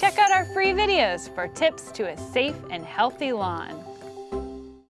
Check out our free videos for tips to a safe and healthy lawn.